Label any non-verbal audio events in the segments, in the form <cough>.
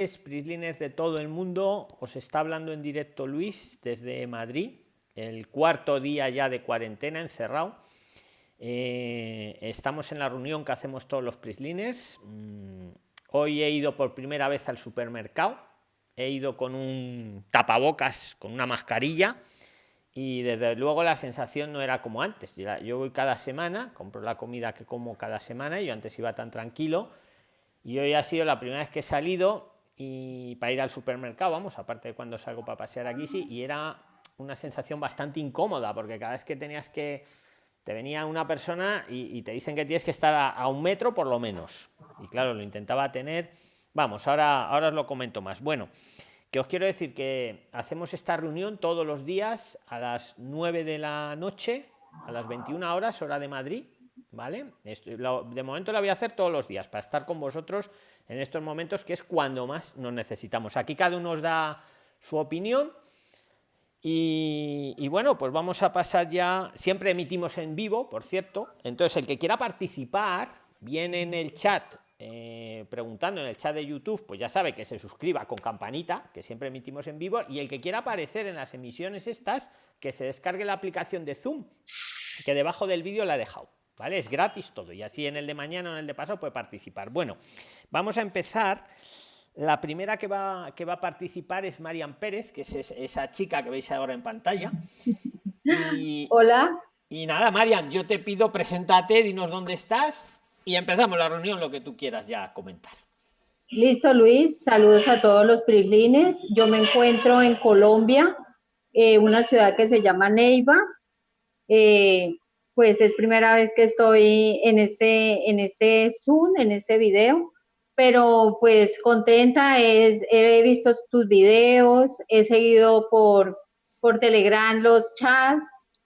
Prislines de todo el mundo, os está hablando en directo Luis desde Madrid, el cuarto día ya de cuarentena encerrado. Eh, estamos en la reunión que hacemos todos los Prislines. Mm, hoy he ido por primera vez al supermercado, he ido con un tapabocas, con una mascarilla y desde luego la sensación no era como antes. Yo voy cada semana, compro la comida que como cada semana, y yo antes iba tan tranquilo y hoy ha sido la primera vez que he salido y para ir al supermercado, vamos, aparte de cuando salgo para pasear aquí, sí, y era una sensación bastante incómoda, porque cada vez que tenías que, te venía una persona y, te dicen que tienes que estar a, un metro por lo menos. Y claro, lo intentaba tener, vamos, ahora, ahora os lo comento más. Bueno, que os quiero decir que hacemos esta reunión todos los días a las 9 de la noche, a las 21 horas, hora de Madrid, ¿vale? de momento la voy a hacer todos los días para estar con vosotros en estos momentos que es cuando más nos necesitamos. Aquí cada uno nos da su opinión y, bueno, pues vamos a pasar ya, siempre emitimos en vivo, por cierto, entonces el que quiera participar, viene en el chat eh, preguntando en el chat de YouTube, pues ya sabe que se suscriba con campanita, que siempre emitimos en vivo, y el que quiera aparecer en las emisiones estas, que se descargue la aplicación de Zoom, que debajo del vídeo la he dejado. ¿Vale? Es gratis todo y así en el de mañana o en el de pasado puede participar. Bueno, vamos a empezar. La primera que va, que va a participar es Marian Pérez, que es esa chica que veis ahora en pantalla. <laughs> Hola. Y nada, Marian, yo te pido, preséntate, dinos dónde estás y empezamos la reunión, lo que tú quieras ya comentar. Listo, Luis. Saludos a todos los prislines. Yo me encuentro en Colombia, eh, una ciudad que se llama Neiva. Eh, pues es primera vez que estoy en este, en este Zoom, en este video, pero pues contenta, es, he visto tus videos, he seguido por, por Telegram los chats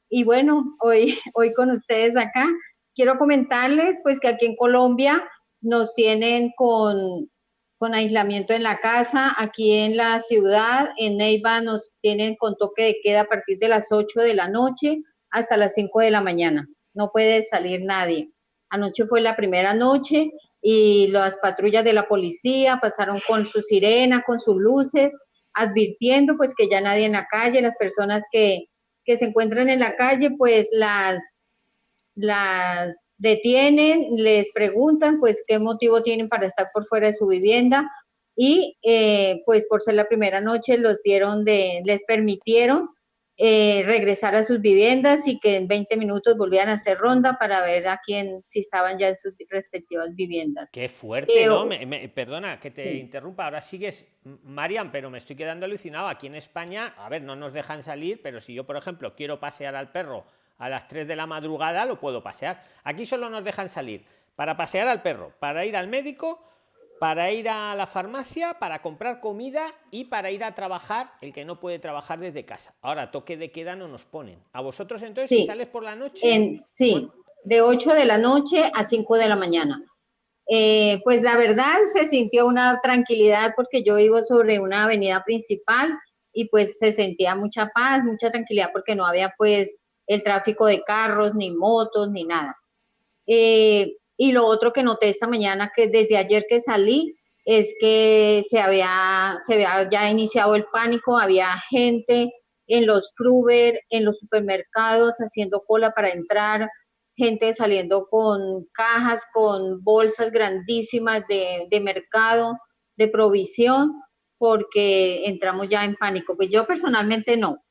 y bueno, hoy, <laughs> hoy con ustedes acá. Quiero comentarles pues que aquí en Colombia nos tienen con, con aislamiento en la casa, aquí en la ciudad, en Neiva nos tienen con toque de queda a partir de las 8 de la noche, hasta las 5 de la mañana. No puede salir nadie. Anoche fue la primera noche y las patrullas de la policía pasaron con su sirena, con sus luces, advirtiendo pues que ya nadie en la calle, las personas que, que se encuentran en la calle, pues las, las detienen, les preguntan pues qué motivo tienen para estar por fuera de su vivienda y eh, pues por ser la primera noche los dieron de, les permitieron eh, regresar a sus viviendas y que en 20 minutos volvieran a hacer ronda para ver a quién, si estaban ya en sus respectivas viviendas. Qué fuerte, eh, ¿no? perdona que te interrumpa, ahora sigues, Marian, pero me estoy quedando alucinado. Aquí en España, a ver, no nos dejan salir, pero si yo, por ejemplo, quiero pasear al perro a las 3 de la madrugada, lo puedo pasear. Aquí solo nos dejan salir para pasear al perro, para ir al médico para ir a la farmacia, para comprar comida y para ir a trabajar el que no puede trabajar desde casa. Ahora, toque de queda no nos ponen. ¿A vosotros entonces si sales por la noche? sí, de 8 de la noche a 5 de la mañana. Eh, pues la verdad se sintió una tranquilidad porque yo vivo sobre una avenida principal y pues se sentía mucha paz, mucha tranquilidad porque no había pues el tráfico de carros, ni motos, ni nada. Eh, y lo otro que noté esta mañana, que desde ayer que salí, es que se había, se había ya iniciado el pánico, había gente en los Fruber, en los supermercados haciendo cola para entrar, gente saliendo con cajas, con bolsas grandísimas de, de mercado, de provisión, porque entramos ya en pánico. Pues yo personalmente no,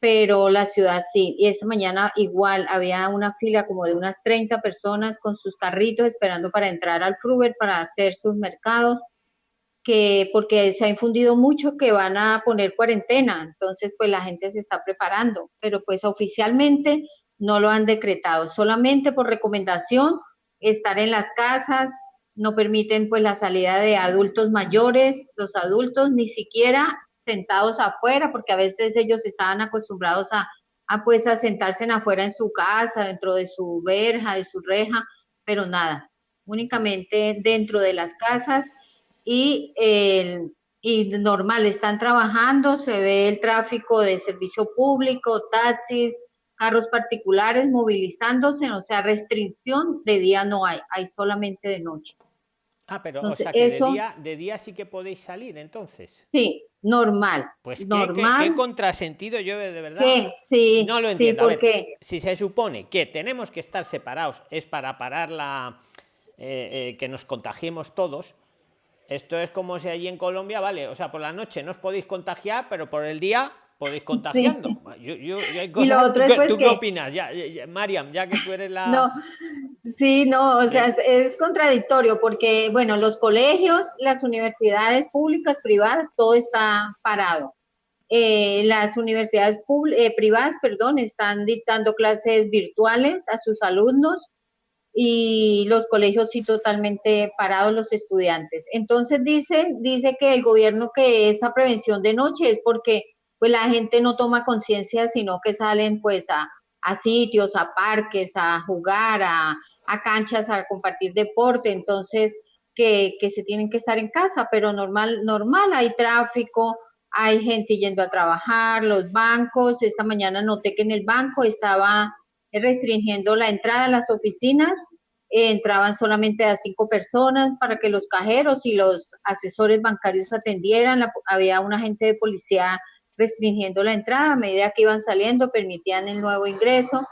pero la ciudad sí. Y esta mañana igual había una fila como de unas 30 personas con sus carritos esperando para entrar al Fruber para hacer sus mercados, que porque se ha infundido mucho que van a poner cuarentena, entonces pues la gente se está preparando, pero pues oficialmente no lo han decretado, solamente por recomendación estar en las casas, no permiten pues la salida de adultos mayores, los adultos ni siquiera sentados afuera, porque a veces ellos estaban acostumbrados a, a pues a sentarse en afuera en su casa, dentro de su verja, de su reja, pero nada, únicamente dentro de las casas y, el, y normal, están trabajando, se ve el tráfico de servicio público, taxis, carros particulares movilizándose, o sea, restricción de día no hay, hay solamente de noche. Ah, pero o sea que eso, de, día, de día sí que podéis salir entonces. Sí, normal. Pues normal. ¿qué, qué, contrasentido yo de verdad ¿Qué? Sí, no lo entiendo. Sí, ver, si se supone que tenemos que estar separados es para parar la eh, eh, que nos contagiemos todos. Esto es como si allí en Colombia, vale, o sea, por la noche no os podéis contagiar, pero por el día podéis contagiando. Sí. Yo, yo, cosas, y lo otro ¿Tú, es pues ¿tú que... qué opinas? Ya, ya, Mariam, ya que tú eres la... No, sí, no, o sea, es, es, contradictorio porque, bueno, los colegios, las universidades públicas, privadas, todo está parado. Eh, las universidades eh, privadas, perdón, están dictando clases virtuales a sus alumnos y los colegios sí totalmente parados los estudiantes. Entonces dice, dice que el gobierno que esa prevención de noche es porque pues la gente no toma conciencia, sino que salen pues a, a, sitios, a parques, a jugar, a, a, canchas, a compartir deporte, entonces que, que, se tienen que estar en casa, pero normal, normal, hay tráfico, hay gente yendo a trabajar, los bancos, esta mañana noté que en el banco estaba restringiendo la entrada a las oficinas, entraban solamente a cinco personas para que los cajeros y los asesores bancarios atendieran, había un agente de policía restringiendo la entrada, a medida que iban saliendo permitían el nuevo ingreso,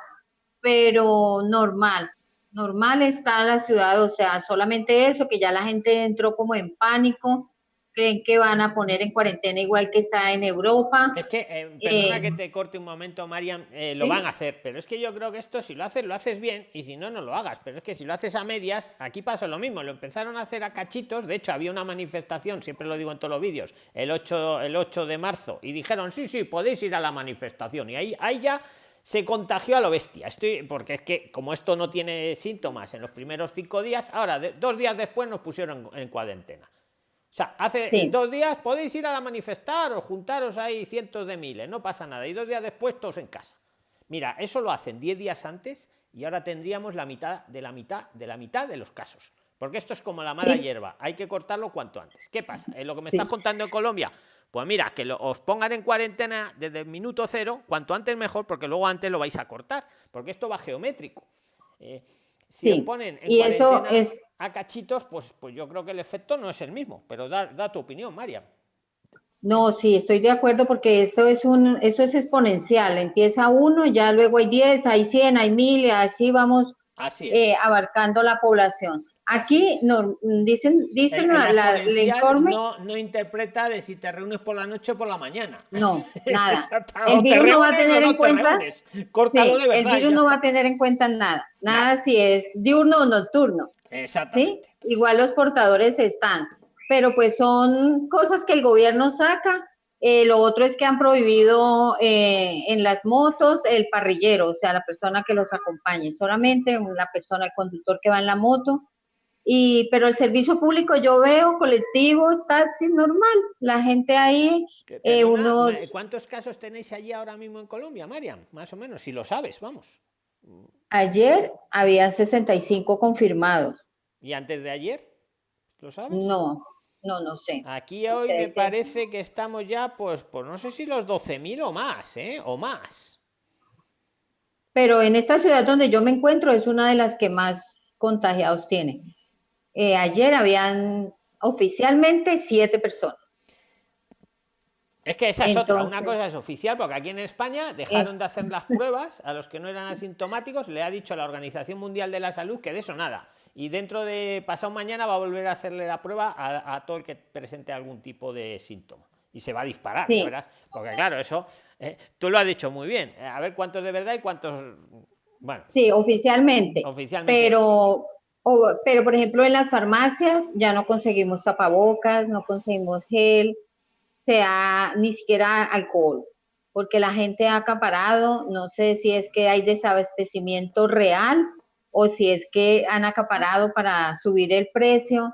pero normal, normal está la ciudad, o sea, solamente eso, que ya la gente entró como en pánico, creen que van a poner en cuarentena igual que está en Europa. Es que, eh, perdona eh, que te corte un momento, Mariam, eh, lo ¿sí? van a hacer, pero es que yo creo que esto si lo haces, lo haces bien y si no, no lo hagas. Pero es que si lo haces a medias, aquí pasó lo mismo, lo empezaron a hacer a cachitos, de hecho había una manifestación, siempre lo digo en todos los vídeos, el 8, el 8 de marzo, y dijeron, sí, sí, podéis ir a la manifestación, y ahí, ahí ya se contagió a lo bestia. Estoy, porque es que como esto no tiene síntomas en los primeros cinco días, ahora de, dos días después nos pusieron en, en cuarentena. O sea, hace sí. dos días podéis ir a la manifestar o juntaros ahí cientos de miles, no pasa nada. Y dos días después todos en casa. Mira, eso lo hacen diez días antes y ahora tendríamos la mitad de la mitad de la mitad de los casos. Porque esto es como la mala sí. hierba, hay que cortarlo cuanto antes. ¿Qué pasa? En lo que me estás sí. contando en Colombia, pues mira, que lo, os pongan en cuarentena desde el minuto cero, cuanto antes mejor, porque luego antes lo vais a cortar, porque esto va geométrico. Eh, si os ponen en y eso es a cachitos, pues, pues yo creo que el efecto no es el mismo, pero da, da tu opinión, María. No, sí, estoy de acuerdo porque esto es un, eso es exponencial. Empieza uno, ya luego hay 10, hay 100, hay 1000 y así vamos así eh, abarcando la población. Aquí no, dicen, dicen el, la, informe. No, no interpreta de si te reúnes por la noche o por la mañana. No, <laughs> <laughs> nada. el virus no va a tener en cuenta. Sí, de verdad, el virus no va a tener en cuenta nada. Nada no. si es diurno o nocturno. Exactamente. ¿sí? Igual los portadores están. Pero pues son cosas que el gobierno saca. Eh, lo otro es que han prohibido eh, en las motos el parrillero, o sea, la persona que los acompañe, solamente una persona, el conductor que va en la moto y pero el servicio público yo veo colectivos taxis normal la gente ahí eh, unos cuántos casos tenéis allí ahora mismo en Colombia Mariam más o menos si lo sabes vamos. Ayer había 65 confirmados. Y antes de ayer lo sabes no no no sé. Aquí hoy me sí. parece que estamos ya pues pues no sé si los 12.000 o más eh o más. Pero en esta ciudad donde yo me encuentro es una de las que más contagiados tiene eh, ayer habían oficialmente siete personas. Es que esa es Entonces, otra. Una cosa es oficial, porque aquí en España dejaron es... de hacer las pruebas a los que no eran asintomáticos. Le ha dicho la Organización Mundial de la Salud que de eso nada. Y dentro de pasado mañana va a volver a hacerle la prueba a, a todo el que presente algún tipo de síntoma. Y se va a disparar, sí. Porque claro, eso eh, tú lo has dicho muy bien. A ver cuántos de verdad y cuántos. Bueno. Sí, oficialmente. Oficialmente. Pero o, pero, por ejemplo, en las farmacias ya no conseguimos tapabocas, no conseguimos gel, sea ni siquiera alcohol, porque la gente ha acaparado, no sé si es que hay desabastecimiento real o si es que han acaparado para subir el precio,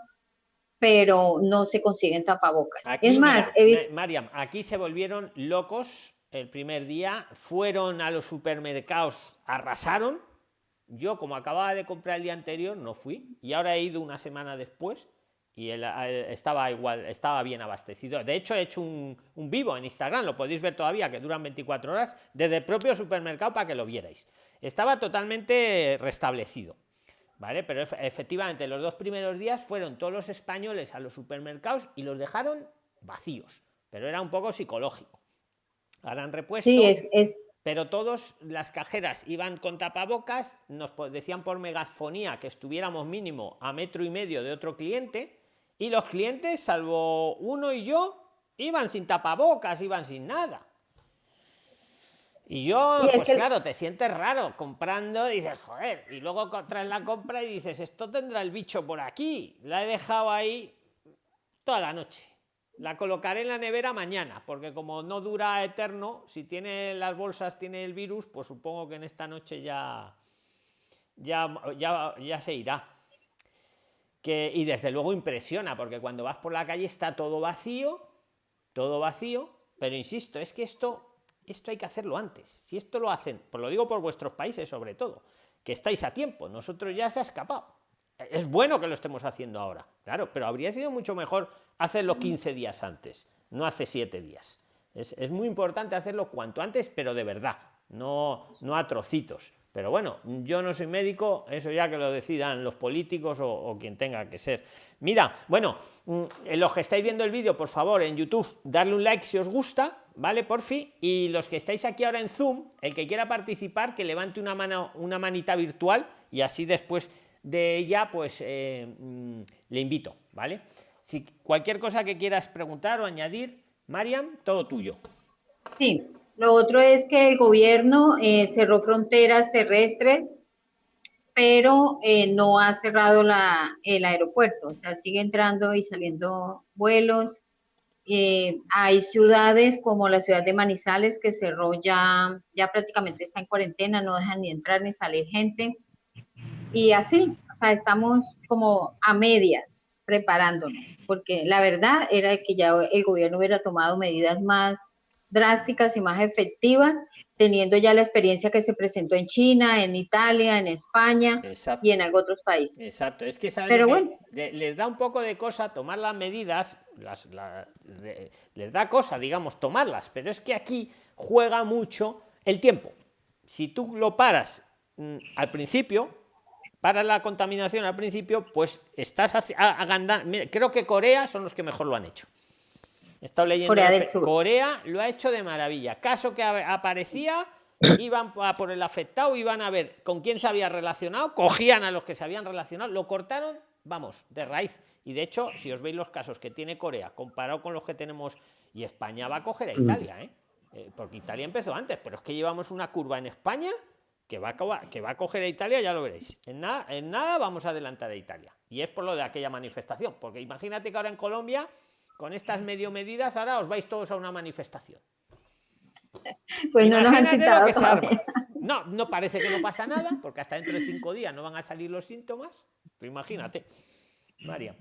pero no se consiguen tapabocas. Aquí, es más, mira, visto... Mariam, aquí se volvieron locos el primer día, fueron a los supermercados, arrasaron yo, como acababa de comprar el día anterior, no fui y ahora he ido una semana después y él, estaba igual, estaba bien abastecido. De hecho, he hecho un, vivo en Instagram, lo podéis ver todavía, que duran 24 horas, desde el propio supermercado para que lo vierais. Estaba totalmente restablecido. ¿vale? Pero efectivamente los dos primeros días fueron todos los españoles a los supermercados y los dejaron vacíos, pero era un poco psicológico. Han repuesto. Sí, es... Pero todos las cajeras iban con tapabocas, nos decían por megafonía que estuviéramos mínimo a metro y medio de otro cliente, y los clientes, salvo uno y yo, iban sin tapabocas, iban sin nada. Y yo, pues claro, te sientes raro comprando, y dices, joder, y luego traes la compra y dices, esto tendrá el bicho por aquí. La he dejado ahí toda la noche. La colocaré en la nevera mañana, porque como no dura eterno, si tiene las bolsas, tiene el virus, pues supongo que en esta noche ya, ya, ya, ya se irá. Que, y desde luego impresiona, porque cuando vas por la calle está todo vacío, todo vacío, pero insisto, es que esto esto hay que hacerlo antes. Si esto lo hacen, pues lo digo por vuestros países sobre todo, que estáis a tiempo, nosotros ya se ha escapado. Es bueno que lo estemos haciendo ahora, claro, pero habría sido mucho mejor hacerlo 15 días antes, no hace 7 días. Es, muy importante hacerlo cuanto antes, pero de verdad, no, no a trocitos. Pero bueno, yo no soy médico, eso ya que lo decidan los políticos o, quien tenga que ser. Mira, bueno, mm, los que estáis viendo el vídeo, por favor, en YouTube, darle un like si os gusta, ¿vale? Por fin. Y los que estáis aquí ahora en Zoom, el que quiera participar, que levante una mano, una manita virtual y así después de ella, pues eh, mm, le invito, ¿vale? Si cualquier cosa que quieras preguntar o añadir, Mariam, todo tuyo. Sí, lo otro es que el gobierno eh, cerró fronteras terrestres, pero eh, no ha cerrado la, el aeropuerto, o sea, sigue entrando y saliendo vuelos. Eh, hay ciudades como la ciudad de Manizales que cerró ya, ya prácticamente está en cuarentena, no dejan ni entrar ni salir gente. Y así, o sea, estamos como a medias preparándonos, porque la verdad era que ya el gobierno hubiera tomado medidas más drásticas y más efectivas, teniendo ya la experiencia que se presentó en China, en Italia, en España y en otros países. Exacto, es que, Pero bueno. les da un poco de cosa tomar las medidas, las, les da cosa, digamos, tomarlas, pero es que aquí juega mucho el tiempo. Si tú lo paras mm, al principio, para la contaminación al principio, pues estás agandando. Creo que Corea son los que mejor lo han hecho. He estado leyendo. Corea, del Sur. Corea lo ha hecho de maravilla. Caso que aparecía, iban a por el afectado, iban a ver con quién se había relacionado, cogían a los que se habían relacionado, lo cortaron, vamos, de raíz. Y de hecho, si os veis los casos que tiene Corea comparado con los que tenemos, y España va a coger a mm. Italia, ¿eh? ¿eh? porque Italia empezó antes, pero es que llevamos una curva en España que va a, que va a coger a Italia, ya lo veréis. En nada, en nada vamos a adelantar a Italia. Y es por lo de aquella manifestación, porque imagínate que ahora en Colombia con estas medio medidas ahora os vais todos a una manifestación. <laughs> Pues no, no, no parece que no pasa nada, porque hasta dentro de cinco días no van a salir los síntomas. Pero imagínate, María.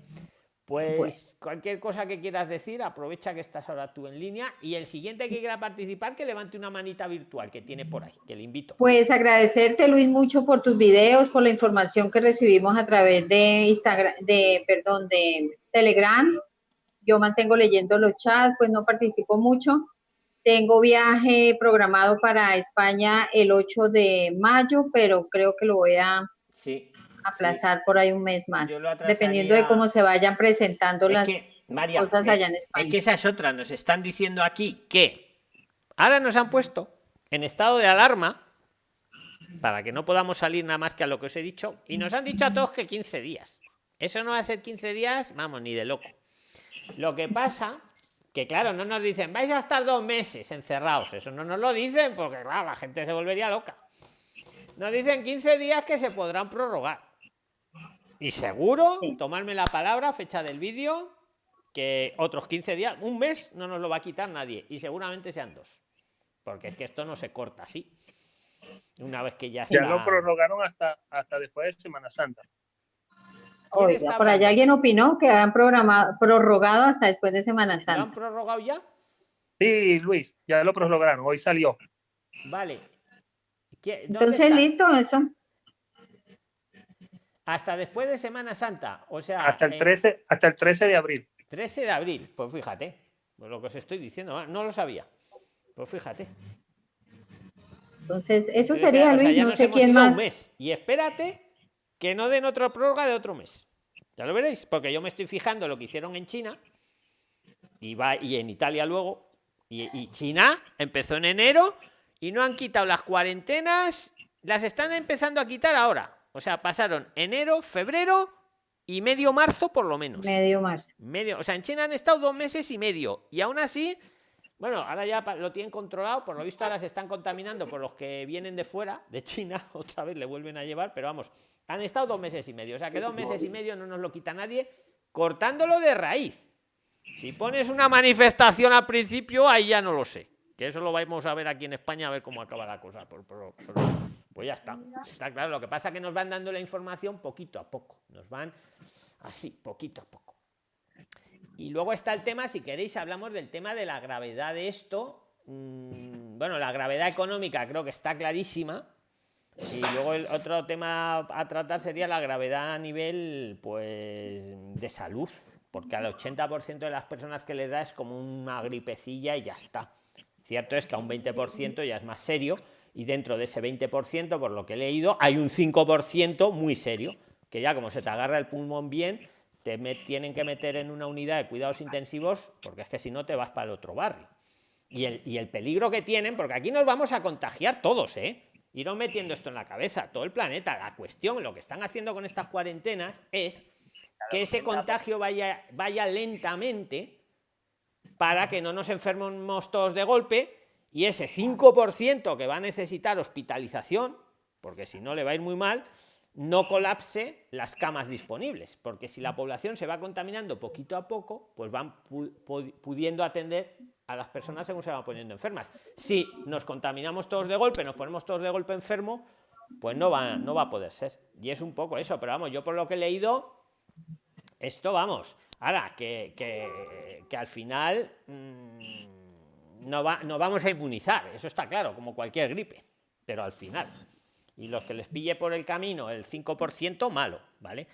Pues cualquier cosa que quieras decir, aprovecha que estás ahora tú en línea y el siguiente que quiera participar, que levante una manita virtual que tiene por ahí, que le invito. Pues agradecerte, Luis, mucho por tus videos, por la información que recibimos a través de Instagram, de, perdón, de Telegram yo mantengo leyendo los chats, pues no participo mucho. Tengo viaje programado para España el 8 de mayo, pero creo que lo voy a aplazar por ahí un mes más, dependiendo de cómo se vayan presentando las cosas allá en España. Es que esa es otra, nos están diciendo aquí que ahora nos han puesto en estado de alarma para que no podamos salir nada más que a lo que os he dicho y nos han dicho a todos que 15 días. Eso no va a ser 15 días, vamos, ni de loco. Lo que pasa que claro, no nos dicen, vais a estar dos meses encerrados. Eso no nos lo dicen porque claro, la gente se volvería loca. Nos dicen 15 días que se podrán prorrogar. Y seguro, tomarme la palabra, fecha del vídeo, que otros 15 días, un mes no nos lo va a quitar nadie. Y seguramente sean dos. Porque es que esto no se corta así. Una vez que ya está... Ya lo prorrogaron hasta, hasta después de Semana Santa por allá alguien opinó que habían programado, prorrogado hasta después de Semana Santa. ¿Lo han prorrogado ya? Sí, Luis, ya lo prorrogaron, hoy salió. Vale. Entonces, listo, eso. Hasta después de Semana Santa, o sea... Hasta el 13, hasta el 13 de abril. 13 de abril, pues fíjate, pues lo que os estoy diciendo, no lo sabía. Pues fíjate. Entonces, eso sería, Luis, no sé quién más. Y espérate que no den otra prórroga de otro mes. Ya lo veréis, porque yo me estoy fijando lo que hicieron en China y, va, y en Italia luego. Y, China empezó en enero y no han quitado las cuarentenas, las están empezando a quitar ahora. O sea, pasaron enero, febrero y medio marzo por lo menos. Medio marzo. Medio, o sea, en China han estado dos meses y medio y aún así bueno, ahora ya lo tienen controlado, por lo visto ahora se están contaminando por los que vienen de fuera, de China, <laughs> otra vez le vuelven a llevar, pero vamos, han estado dos meses y medio, o sea que dos meses y medio no nos lo quita nadie, cortándolo de raíz. Si pones una manifestación al principio, ahí ya no lo sé, que eso lo vamos a ver aquí en España, a ver cómo acaba la cosa, pues ya está, está claro, lo que pasa es que nos van dando la información poquito a poco, nos van así, poquito a poco. Y luego está el tema, si queréis, hablamos del tema de la gravedad de esto. Mm, bueno, la gravedad económica creo que está clarísima. Y luego el otro tema a tratar sería la gravedad a nivel pues de salud, porque al 80% de las personas que les da es como una gripecilla y ya está. Cierto es que a un 20% ya es más serio y dentro de ese 20%, por lo que he leído, hay un 5% muy serio, que ya como se te agarra el pulmón bien, te tienen que meter en una unidad de cuidados intensivos porque es que si no te vas para el otro barrio. Y el, y el peligro que tienen, porque aquí nos vamos a contagiar todos, ¿eh? Iros metiendo esto en la cabeza, todo el planeta. La cuestión, lo que están haciendo con estas cuarentenas es que ese contagio vaya, vaya lentamente para que no nos enfermemos todos de golpe y ese 5% que va a necesitar hospitalización, porque si no le va a ir muy mal, no colapse las camas disponibles, porque si la población se va contaminando poquito a poco, pues van pudiendo atender a las personas según se van poniendo enfermas. Si nos contaminamos todos de golpe, nos ponemos todos de golpe enfermo, pues no va, no va a poder ser. Y es un poco eso, pero vamos, yo por lo que he leído, esto vamos. Ahora, que, que, al final mm, no, va, no vamos a inmunizar, eso está claro, como cualquier gripe, pero al final y los que les pille por el camino el 5%, malo, ¿vale?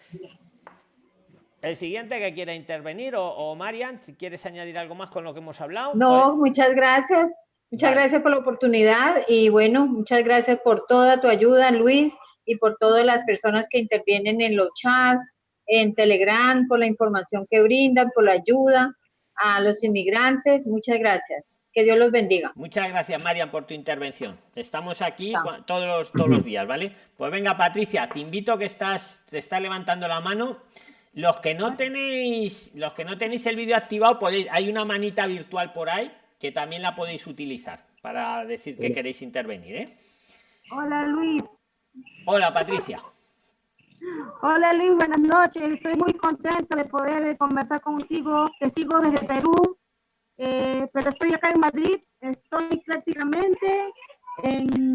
El siguiente que quiera intervenir, o, Marian, si quieres añadir algo más con lo que hemos hablado. No, pues- muchas gracias. Muchas gracias por la oportunidad y bueno, muchas gracias por toda tu ayuda, Luis, y por todas las personas que intervienen en los chats, en Telegram, por la información que brindan, por la ayuda a los inmigrantes. Muchas gracias. Que Dios los bendiga. Muchas gracias, Marian, por tu intervención. Estamos aquí todos los, todos los días, ¿vale? Pues venga, Patricia, te invito que estás, te está levantando la mano. Los que no tenéis, los que no tenéis el vídeo activado, podéis, hay una manita virtual por ahí que también la podéis utilizar para decir que queréis intervenir, ¿eh? Hola, Luis. Hola, Patricia. Hola Luis, buenas noches. Estoy muy contenta de poder conversar contigo. Te sigo desde Perú eh, pero estoy acá en Madrid, estoy prácticamente en...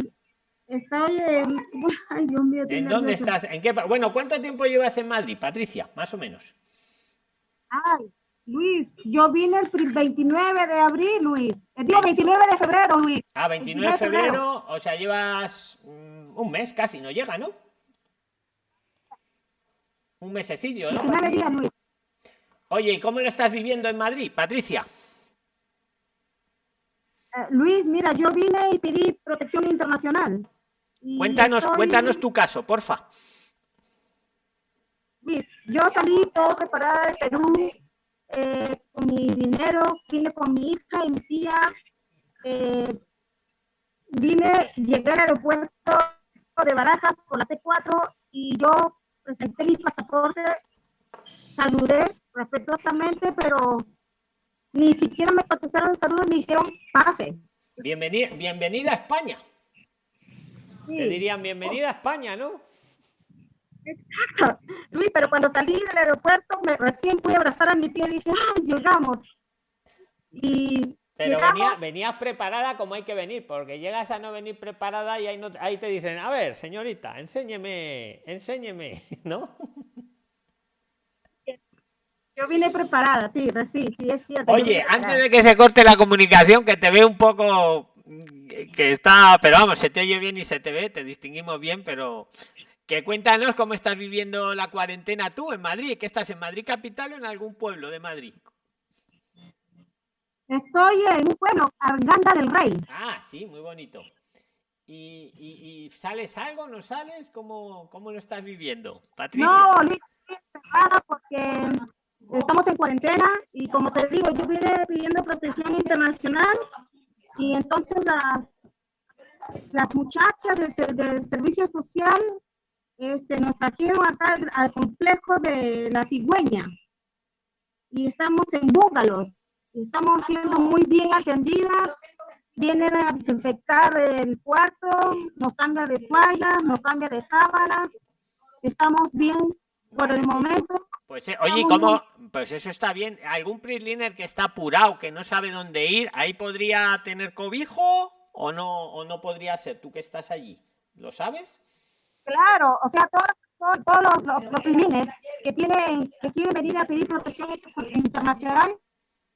Estoy en... <laughs> Ay, Dios mío. ¿En dónde estás? ¿En qué? Bueno, ¿cuánto tiempo llevas en Madrid, Patricia? Más o menos. Ay, Luis, yo vine el 29 de abril, Luis. Eh, digo 29 de febrero, Luis. Ah, 29 de febrero, o sea, llevas mm, un mes casi, no llega, ¿no? Un mesecillo, ¿no? Luis. Oye, ¿y cómo lo estás viviendo en Madrid, Patricia? Eh, Luis, mira, yo vine y pedí protección internacional. cuéntanos, cuéntanos tu caso, porfa. yo salí todo preparada de Perú, eh, con mi dinero, vine con mi hija y mi tía, eh, vine, llegué al aeropuerto de Barajas con la T4 y yo presenté mi pasaporte, saludé respetuosamente, pero ni siquiera me contestaron saludos ni dijeron pase. Bienvenida, bienvenida a España. Te dirían bienvenida a España, ¿no? Exacto. Luis, pero cuando salí del aeropuerto, me recién pude abrazar a mi tía y dije, ¡ah, llegamos! Y pero venías preparada como hay que venir, porque llegas a no venir preparada y ahí, no, ahí te dicen, a ver, señorita, enséñeme, enséñeme, <laughs> ¿no? Yo vine preparada, sí, sí, sí, es cierto. Oye, antes de que se corte la comunicación, que te ve un poco que está, pero vamos, se te oye bien y se te ve, te distinguimos bien, pero que cuéntanos cómo estás viviendo la cuarentena tú en Madrid, que estás en Madrid capital o en algún pueblo de Madrid. Estoy en un pueblo, Arganda del Rey. Ah, sí, muy bonito. ¿Y, y, y sales algo, no sales? ¿Cómo, cómo lo estás viviendo, Patricia? No, porque estamos en cuarentena y como te digo, yo vine pidiendo protección internacional y entonces las, las muchachas del, servicio social este, nos trajeron acá al, complejo de la cigüeña y estamos en búngalos. Estamos siendo muy bien atendidas vienen a desinfectar el cuarto, nos cambia de toallas, nos cambia de sábanas, estamos bien por el momento. Pues eh, oye, ¿cómo? Pues eso está bien. ¿Algún prisliner que está apurado, que no sabe dónde ir, ahí podría tener cobijo o no, o no podría ser? Tú que estás allí, ¿lo sabes? Claro, o sea, todos, todos, los, los, que tienen, que quieren venir a pedir protección internacional,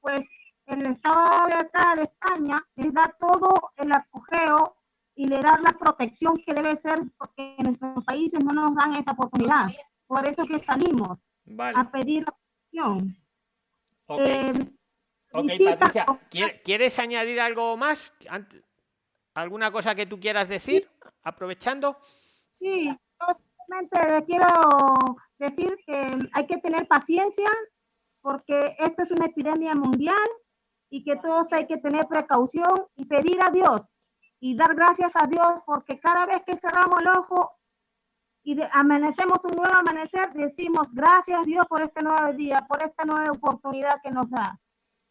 pues el Estado de acá de España les da todo el apogeo y le da la protección que debe ser, porque en nuestros países no nos dan esa oportunidad. Por eso que salimos a pedir protección. Ok, eh, Patricia, ¿quieres añadir algo más? ¿Alguna cosa que tú quieras decir? Aprovechando. Sí, simplemente quiero decir que hay que tener paciencia porque esto es una epidemia mundial y que todos hay que tener precaución y pedir a Dios y dar gracias a Dios porque cada vez que cerramos el ojo y amanecemos un nuevo amanecer, decimos gracias Dios por este nuevo día, por esta nueva oportunidad que nos da.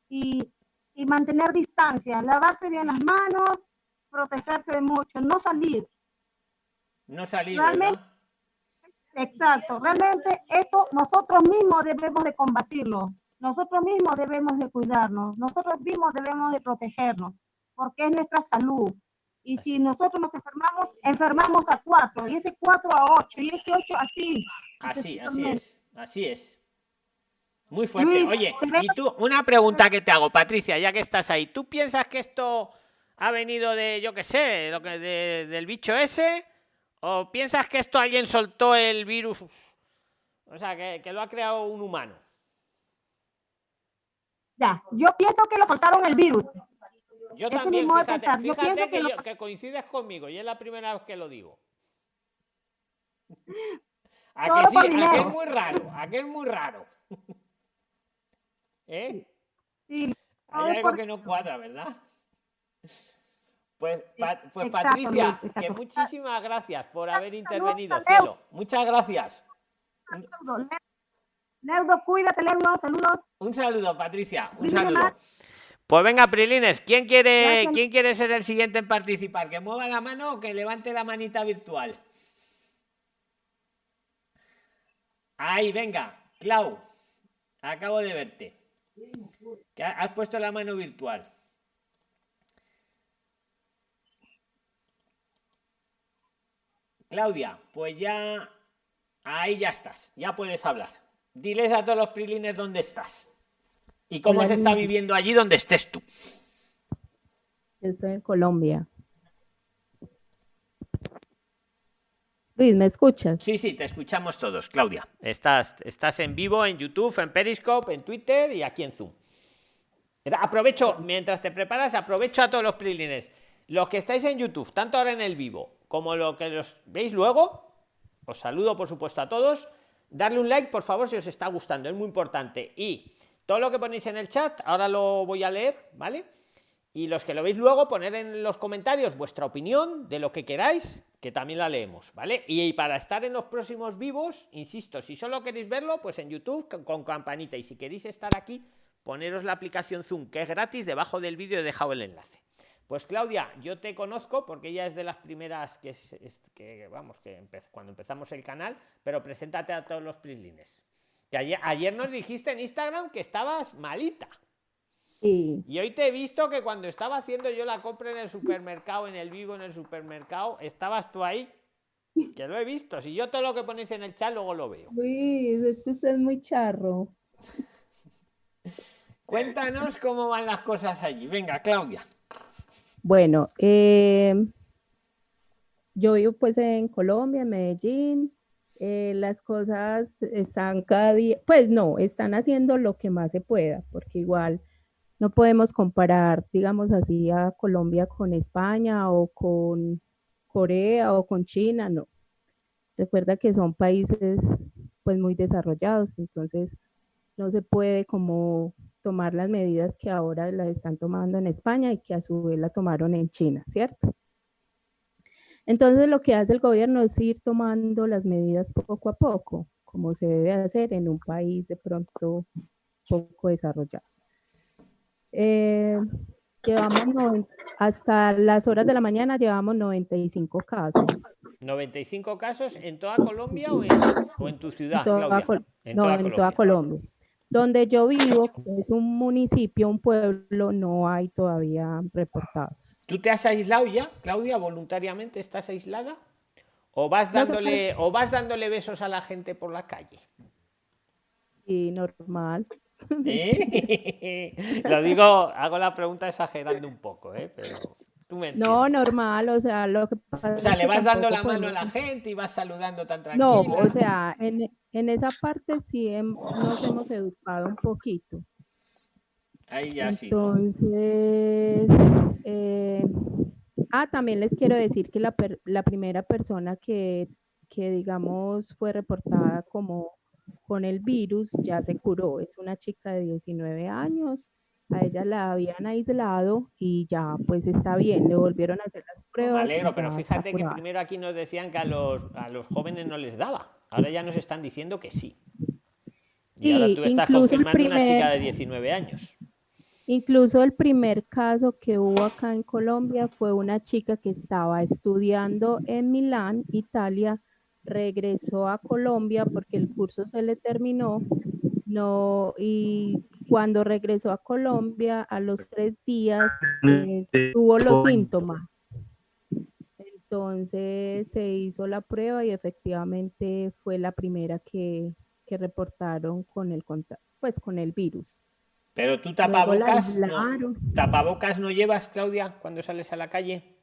Y, y mantener distancia, lavarse bien las manos, protegerse de mucho, no salir. No salir. Realmente, exacto, realmente esto nosotros mismos debemos de combatirlo. Nosotros mismos debemos de cuidarnos, nosotros mismos debemos de protegernos, porque es nuestra salud. Y si nosotros nos enfermamos, enfermamos a cuatro, y ese cuatro a ocho, y ese ocho así. Así, así es, así es. Muy fuerte. Oye, y tú, una pregunta que te hago, Patricia, ya que estás ahí. ¿Tú piensas que esto ha venido de, yo qué sé, lo que del bicho ese? ¿O piensas que esto alguien soltó el virus? O sea, que, que lo ha creado un humano. Ya, yo pienso que lo soltaron el virus. Yo también, fíjate, fíjate que, que, coincides conmigo y es la primera vez que lo digo. <laughs> ¿A que sí? ¿A que es muy raro? ¿A que es <laughs> muy raro? ¿Eh? Sí. Hay algo que no cuadra, ¿verdad? Pues, pues Patricia, que muchísimas gracias por haber intervenido, cielo. Muchas gracias. Neudo, cuídate, Neudo, saludos. Un saludo, Patricia, un saludo. Pues venga, Prilines, ¿quién quiere, ¿quién quiere ser el siguiente en participar? ¿Que mueva la mano o que levante la manita virtual? Ahí, venga, Clau, acabo de verte. Que has puesto la mano virtual. Claudia, pues ya, ahí ya estás, ya puedes hablar. Diles a todos los prilines dónde estás y cómo se está viviendo allí donde estés tú. Yo estoy en Colombia. Luis, ¿me escuchas? Sí, sí, te escuchamos todos, Claudia. Estás, estás en vivo en YouTube, en Periscope, en Twitter y aquí en Zoom. Aprovecho, mientras te preparas, aprovecho a todos los prilines. Los que estáis en YouTube, tanto ahora en el vivo como lo que los veis luego, os saludo por supuesto a todos Darle un like, por favor, si os está gustando, es muy importante. Y todo lo que ponéis en el chat, ahora lo voy a leer, ¿vale? Y los que lo veis luego, poner en los comentarios vuestra opinión de lo que queráis, que también la leemos, ¿vale? Y para estar en los próximos vivos, insisto, si solo queréis verlo, pues en YouTube con, campanita. Y si queréis estar aquí, poneros la aplicación Zoom, que es gratis, debajo del vídeo he dejado el enlace. Pues Claudia, yo te conozco porque ella es de las primeras que, es, que vamos, que cuando empezamos el canal, pero preséntate a todos los prislines. Que ayer, ayer nos dijiste en Instagram que estabas malita. Sí. Y hoy te he visto que cuando estaba haciendo yo la compra en el supermercado, en el vivo, en el supermercado, estabas tú ahí. Que lo he visto. Si yo todo lo que ponéis en el chat luego lo veo. Luis, es que usted es muy charro. Cuéntanos cómo van las cosas allí. Venga, Claudia. Bueno, eh, yo vivo pues en Colombia, en Medellín. Eh, las cosas están cada día, pues no, están haciendo lo que más se pueda, porque igual no podemos comparar, digamos así, a Colombia con España o con Corea o con China, no. Recuerda que son países pues muy desarrollados, entonces no se puede como tomar las medidas que ahora las están tomando en España y que a su vez la tomaron en China, ¿cierto? Entonces lo que hace el gobierno es ir tomando las medidas poco a poco, como se debe hacer en un país de pronto poco desarrollado. Eh, llevamos hasta las horas de la mañana llevamos 95 casos. 95 casos en toda Colombia o en, tu ciudad, Claudia? no, en toda Colombia. Donde yo vivo, que es un municipio, un pueblo, no hay todavía reportados. ¿Tú te has aislado ya, Claudia, voluntariamente? ¿Estás aislada? ¿O vas dándole, o vas dándole besos a la gente por la calle? Sí, normal. ¿Eh? <laughs> Lo digo, hago la pregunta exagerando un poco, ¿eh? Pero no, normal, o sea, lo que pasa O sea, le vas dando la mano a la gente y vas saludando tan tranquilo. No, o sea, en, en esa parte sí nos hemos educado un poquito. Ahí ya Entonces, eh, ah, también les quiero decir que la, la primera persona que, que, digamos, fue reportada como con el virus ya se curó. Es una chica de 19 años a ella la habían aislado y ya pues está bien, le volvieron a hacer las pruebas. Me alegro, pero fíjate que primero aquí nos decían que a los, a los jóvenes no les daba, ahora ya nos están diciendo que sí. Y ahora tú estás confirmando una chica de 19 años. Incluso el primer caso que hubo acá en Colombia fue una chica que estaba estudiando en Milán, Italia, regresó a Colombia porque el curso se le terminó, no, y cuando regresó a Colombia, a los tres días, eh, tuvo los síntomas. Entonces se hizo la prueba y efectivamente fue la primera que, reportaron con el pues con el virus. Pero tú tapabocas, no, tapabocas no llevas, Claudia, cuando sales a la calle.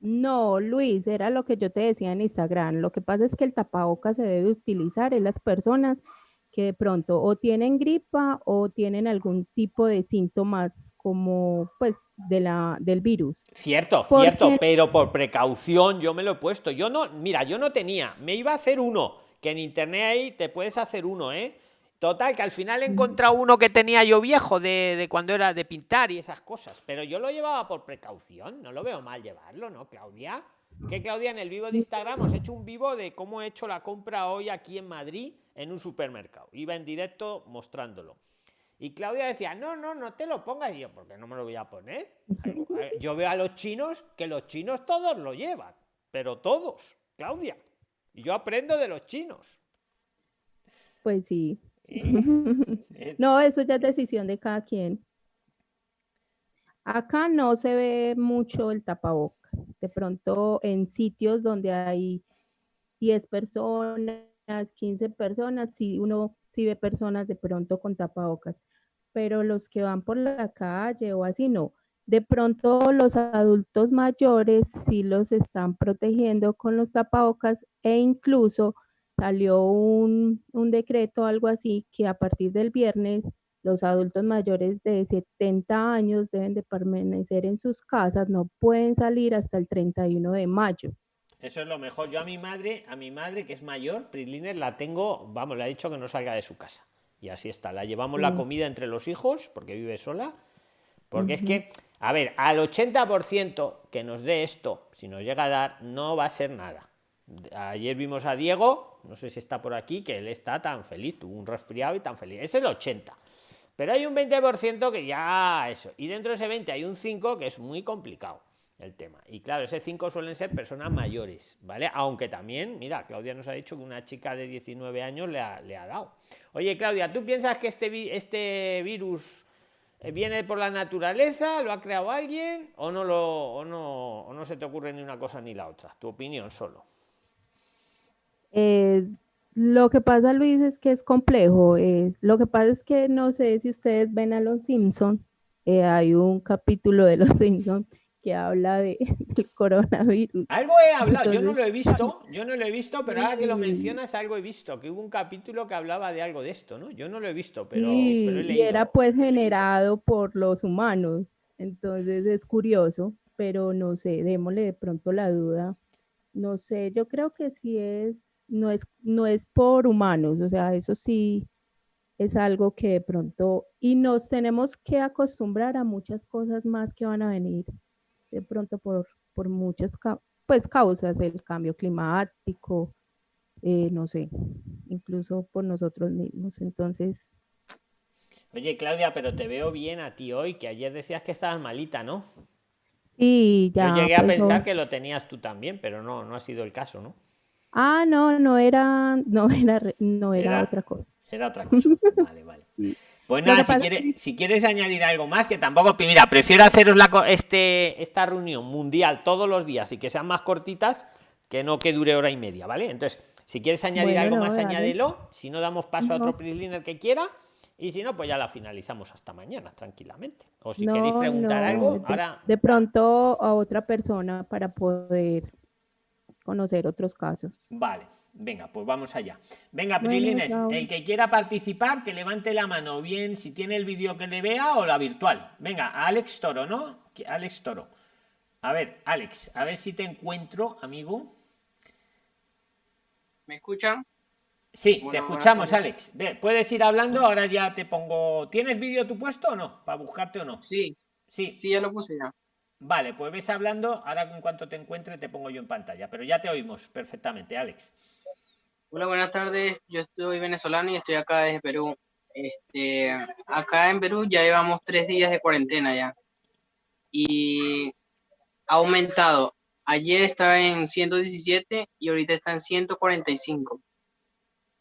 No, Luis, era lo que yo te decía en Instagram. Lo que pasa es que el tapabocas se debe utilizar en las personas que de pronto o tienen gripa o tienen algún tipo de síntomas como pues de la del virus. Cierto, cierto, pero por precaución yo me lo he puesto. Yo no, mira, yo no tenía, me iba a hacer uno, que en internet ahí te puedes hacer uno, ¿eh? Total, que al final he encontrado uno que tenía yo viejo de, de, cuando era de pintar y esas cosas, pero yo lo llevaba por precaución, no lo veo mal llevarlo, ¿no, Claudia? Que Claudia, en el vivo de Instagram os he hecho un vivo de cómo he hecho la compra hoy aquí en Madrid en un supermercado. Iba en directo mostrándolo. Y Claudia decía, no, no, no te lo pongas. Y yo, ¿por qué no me lo voy a poner? <laughs> Yo veo a los chinos que los chinos todos lo llevan, pero todos, Claudia. Y yo aprendo de los chinos. Pues sí. <laughs> no, eso ya es decisión de cada quien. Acá no se ve mucho el tapabocas. De pronto en sitios donde hay 10 personas, 15 personas, si uno si ve personas de pronto con tapabocas, pero los que van por la calle o así no. De pronto los adultos mayores sí los están protegiendo con los tapabocas e incluso salió un, un decreto, algo así, que a partir del viernes los adultos mayores de 70 años deben de permanecer en sus casas, no pueden salir hasta el 31 de mayo. Eso es lo mejor. Yo a mi madre, a mi madre que es mayor, Prisliner, la tengo, vamos, le ha dicho que no salga de su casa. Y así está. La llevamos la mm. comida entre los hijos, porque vive sola. Porque es que, a ver, al 80% que nos dé esto, si nos llega a dar, no va a ser nada. Ayer vimos a Diego, no sé si está por aquí, que él está tan feliz, tuvo un resfriado y tan feliz. Es el 80%. Pero hay un 20% que ya eso. Y dentro de ese 20 hay un 5 que es muy complicado el tema. Y claro, ese 5 suelen ser personas mayores, ¿vale? Aunque también, mira, Claudia nos ha dicho que una chica de 19 años le ha, le ha dado. Oye, Claudia, ¿tú piensas que este, este virus eh, viene por la naturaleza, lo ha creado alguien o no, lo, o no, o no se te ocurre ni una cosa ni la otra? Tu opinión solo. Eh, lo que pasa, Luis, es que es complejo. Eh, lo que pasa es que no sé si ustedes ven a los Simpson. Hay un capítulo de los <laughs> Simpson que habla de, <laughs> del coronavirus. Algo he hablado, yo no lo he visto, yo no lo he visto, pero ahora que lo mencionas, algo he visto, que hubo un capítulo que hablaba de algo de esto, ¿no? Yo no lo he visto, pero, Y era pues generado por los humanos, entonces es curioso. pero no sé, démosle de pronto la duda. No sé, yo creo que sí es, no es, no es por humanos, o sea, eso sí es algo que de pronto, y nos tenemos que acostumbrar a muchas cosas más que van a venir de pronto por, por muchas pues, causas, el cambio climático, eh, no sé, incluso por nosotros mismos. Entonces... Oye, Claudia, pero te veo bien a ti hoy, que ayer decías que estabas malita, ¿no? Sí, ya. Yo llegué a pensar que lo tenías tú también, pero no, no ha sido el caso, ¿no? Ah, no, no era, no era, no era, otra cosa. Era otra cosa. <laughs> Vale, vale. Pues nada, si, quieres, si quieres añadir algo más, que tampoco, mira, prefiero haceros la, este, esta reunión mundial todos los días y que sean más cortitas que no que dure hora y media, ¿vale? Entonces, si quieres añadir algo más, añádelo. Si no, damos paso a otro PRISLINER que quiera. Y si no, pues ya la finalizamos hasta mañana, tranquilamente. O si queréis preguntar algo, ahora. De pronto a otra persona para poder conocer otros casos. Vale, venga, pues vamos allá. Venga, Prilines, el que quiera participar, que levante la mano, bien si tiene el vídeo que le vea o la virtual. Venga, Alex Toro, ¿no? Alex Toro. A ver, Alex, a ver si te encuentro, amigo. ¿Me escuchan? Sí, te escuchamos, Alex. Puedes ir hablando, ahora ya te pongo. ¿Tienes vídeo tu puesto o no? ¿Para buscarte o no? Sí. Sí. Sí, ya lo puse ya. Vale, pues ves hablando, ahora en cuanto te encuentre te pongo yo en pantalla, pero ya te oímos perfectamente, Alex. Hola, buenas tardes. Yo estoy venezolano y estoy acá desde Perú. Este, acá en Perú ya llevamos tres días de cuarentena ya. Y ha aumentado. Ayer estaba en 117 y ahorita está en 145.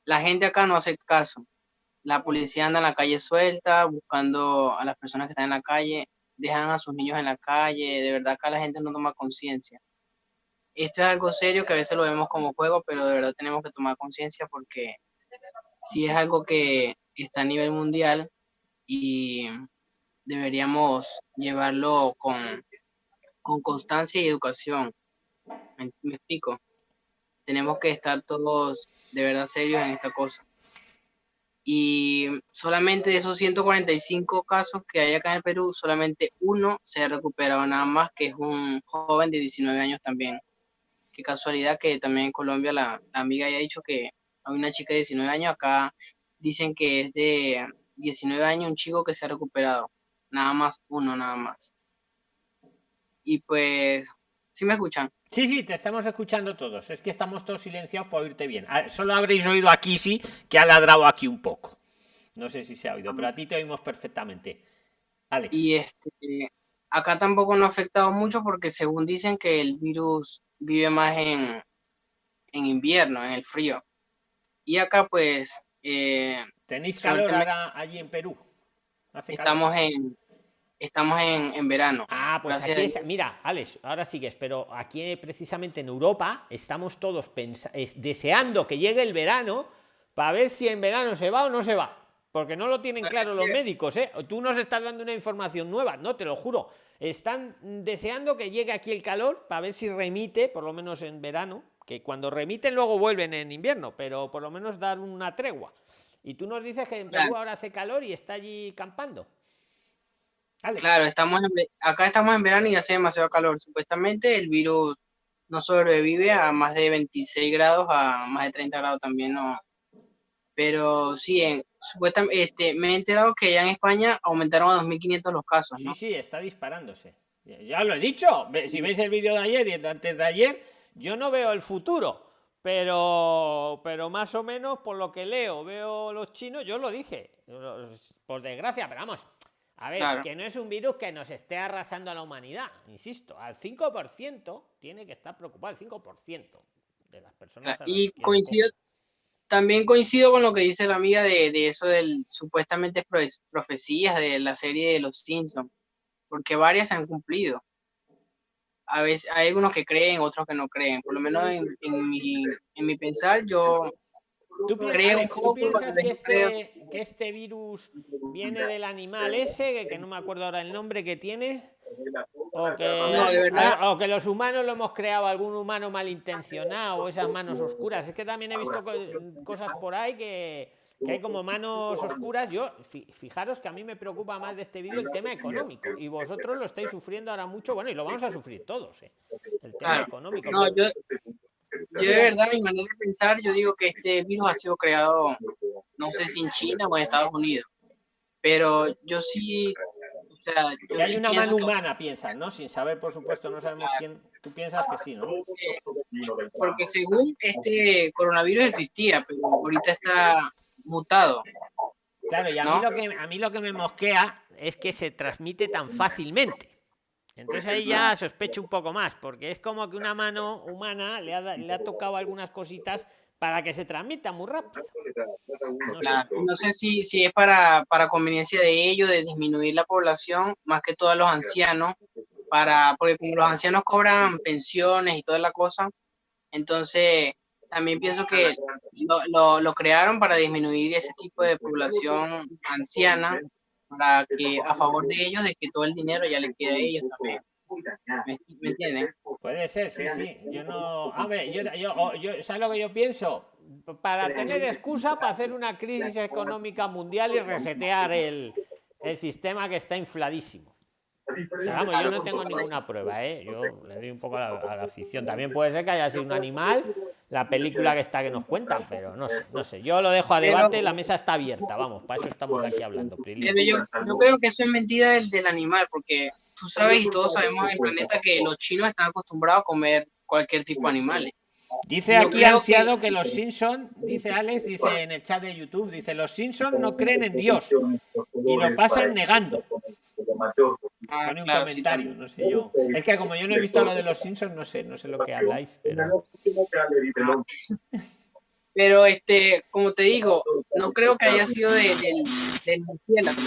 La gente acá no hace caso. La policía anda en la calle suelta, buscando a las personas que están en la calle, dejan a sus niños en la calle, de verdad acá la gente no toma conciencia. Esto es algo serio que a veces lo vemos como juego, pero de verdad tenemos que tomar conciencia porque si es algo que está a nivel mundial y deberíamos llevarlo con con constancia y educación. ¿Me, explico? Tenemos que estar todos de verdad serios en esta cosa. Y solamente de esos 145 casos que hay acá en el Perú, solamente uno se ha recuperado nada más, que es un joven de 19 años también. Qué casualidad que también en Colombia la, la amiga haya dicho que hay una chica de 19 años, acá dicen que es de 19 años un chico que se ha recuperado. Nada más uno, nada más y pues, ¿sí me escuchan? Sí, sí, te estamos escuchando todos. Es que estamos todos silenciados para oírte bien. Ah, solo habréis oído aquí, sí, que ha ladrado aquí un poco. No sé si se ha oído, pero a ti te oímos perfectamente. Alex. Y este, acá tampoco no ha afectado mucho porque según dicen que el virus vive más en, en invierno, en el frío. Y acá pues... Eh, ¿Tenéis calor ahora allí en Perú? estamos en estamos en, verano. Ah, pues aquí mira, Alex, ahora sigues, pero aquí precisamente en Europa estamos todos deseando que llegue el verano para ver si en verano se va o no se va. Porque no lo tienen claro los médicos, ¿eh? Tú nos estás dando una información nueva, no, te lo juro. Están deseando que llegue aquí el calor para ver si remite, por lo menos en verano, que cuando remiten luego vuelven en invierno, pero por lo menos dar una tregua. Y tú nos dices que en Perú ahora hace calor y está allí campando. Claro, estamos acá estamos en verano y hace demasiado calor. Supuestamente el virus no sobrevive a más de 26 grados, a más de 30 grados también no. Pero sí, en, supuestamente, este, me he enterado que ya en España aumentaron a 2.500 los casos, ¿no? Sí, sí, está disparándose. Ya lo he dicho. Si veis el vídeo de ayer y antes de ayer, yo no veo el futuro. Pero, pero más o menos por lo que leo, veo los chinos, yo lo dije, por desgracia, pero vamos, a ver, que no es un virus que nos esté arrasando a la humanidad, insisto, al 5% tiene que estar preocupado, el 5% de las personas. y coincido, también coincido con lo que dice la amiga de, de eso del supuestamente profecías de la serie de los Simpsons, porque varias se han cumplido. A veces hay algunos que creen, otros que no creen. Por lo menos en, en, mi, en mi pensar, yo ¿Tú, piensas que este, que este, virus viene del animal ese, que, no me acuerdo ahora el nombre que tiene? O que, los humanos lo hemos creado, algún humano malintencionado, o esas manos oscuras. Es que también he visto cosas por ahí que, que hay como manos oscuras. Yo, fijaros que a mí me preocupa más de este vídeo el tema económico y vosotros lo estáis sufriendo ahora mucho, bueno, y lo vamos a sufrir todos, ¿eh? el tema económico. No, yo, yo de verdad, mi manera de pensar, yo digo que este virus ha sido creado, no sé si en China o en Estados Unidos, pero yo sí que hay una mano humana, piensas, ¿no? Sin saber, por supuesto, no sabemos quién. Tú piensas que sí, ¿no? Porque según este coronavirus existía, pero ahorita está mutado. Claro, y a, mí lo que, a mí lo que me mosquea es que se transmite tan fácilmente. Entonces ahí ya sospecho un poco más, porque es como que una mano humana le ha, le ha tocado algunas cositas para que se transmita muy rápido. No, sé. si, si es para, para conveniencia de ellos, de disminuir la población, más que todos los ancianos, para, porque como los ancianos cobran pensiones y toda la cosa, entonces también pienso que lo, lo, crearon para disminuir ese tipo de población anciana, para que a favor de ellos, de que todo el dinero ya le quede a ellos también. ¿Me, entienden? Puede ser, sí, sí. Yo no. Hombre, yo, yo, yo, ¿sabes lo que yo pienso? Para tener excusa para hacer una crisis económica mundial y resetear el, el sistema que está infladísimo. vamos, yo no tengo ninguna prueba, ¿eh? Yo le doy un poco a la, afición. También puede ser que haya sido un animal, la película que está que nos cuentan, pero no sé, no sé. Yo lo dejo a debate, la mesa está abierta, vamos, para eso estamos aquí hablando. yo, yo creo que eso es mentira del, del animal, porque tú sabes y todos sabemos en el planeta que los chinos están acostumbrados a comer cualquier tipo de animales. Dice aquí ansiado que... los Simpson, dice Alex, dice en el chat de YouTube, dice los Simpson no creen en Dios y lo pasan negando. Ah, Pone un comentario, no sé yo. Es que como yo no he visto lo de los Simpsons, no sé, no sé lo que habláis, pero. Pero este, como te digo, no creo que haya sido del de, murciélago.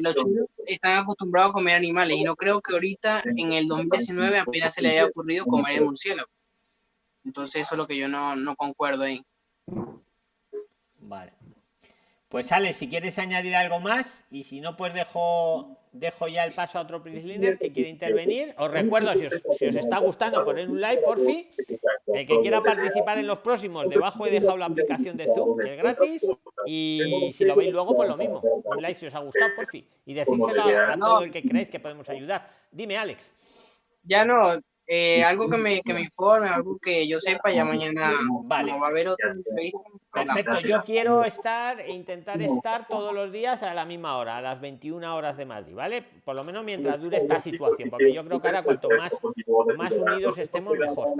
Los chinos están acostumbrados a comer animales y no creo que ahorita en el 2019 apenas se le haya ocurrido comer el murciélago. Entonces eso es lo que yo no, no concuerdo ahí. Vale. Pues sale, si quieres añadir algo más y si no, pues dejo dejo ya el paso a otro Prisliner que quiere intervenir. Os recuerdo, si os, si os está gustando, poner un like, por fin. El que quiera participar en los próximos, debajo he dejado la aplicación de Zoom, que es gratis. Y si lo veis luego, pues lo mismo. Un like si os ha gustado, por fin. Y decírselo a, todo el que creéis que podemos ayudar. Dime, Alex. Ya no, eh, algo que me, que me informe, algo que yo sepa, ya mañana vale. va a haber otra entrevista. Perfecto, yo quiero estar e intentar estar todos los días a la misma hora, a las 21 horas de Madrid, ¿vale? Por lo menos mientras dure esta situación, porque yo creo que ahora cuanto más, más unidos estemos, mejor,